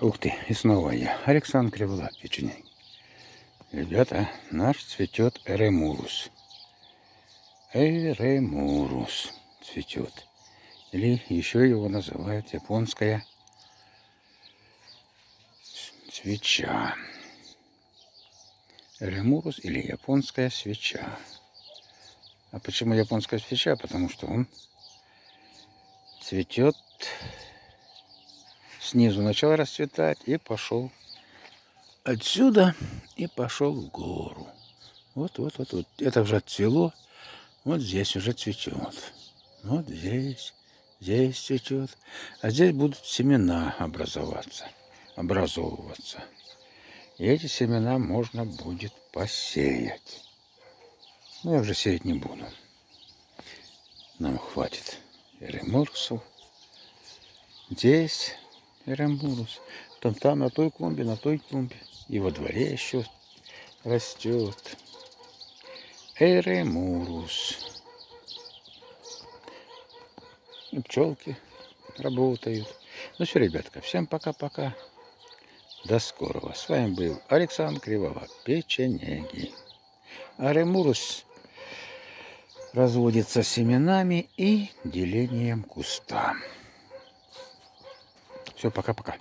Ух ты, и снова я. Александр Криволап, печенеги. Ребята, наш цветет эремурус. Эремурус цветет. Или еще его называют японская свеча. Эремурус или японская свеча. А почему японская свеча? Потому что он цветет снизу начал расцветать и пошел отсюда и пошел в гору. Вот, вот, вот, вот. Это уже отцвело. Вот здесь уже цветет. Вот здесь, здесь цветет. А здесь будут семена образоваться, образовываться. И эти семена можно будет посеять. Но я уже сеять не буду. Нам хватит эремурсов. Здесь эремурус. Там, там, на той клумбе, на той клумбе. И во дворе еще растет. Эремурус. Пчелки работают. Ну все, ребятка, всем пока-пока. До скорого. С вами был Александр Кривова, печенеги. Аремурус разводится семенами и делением куста. Все, пока-пока.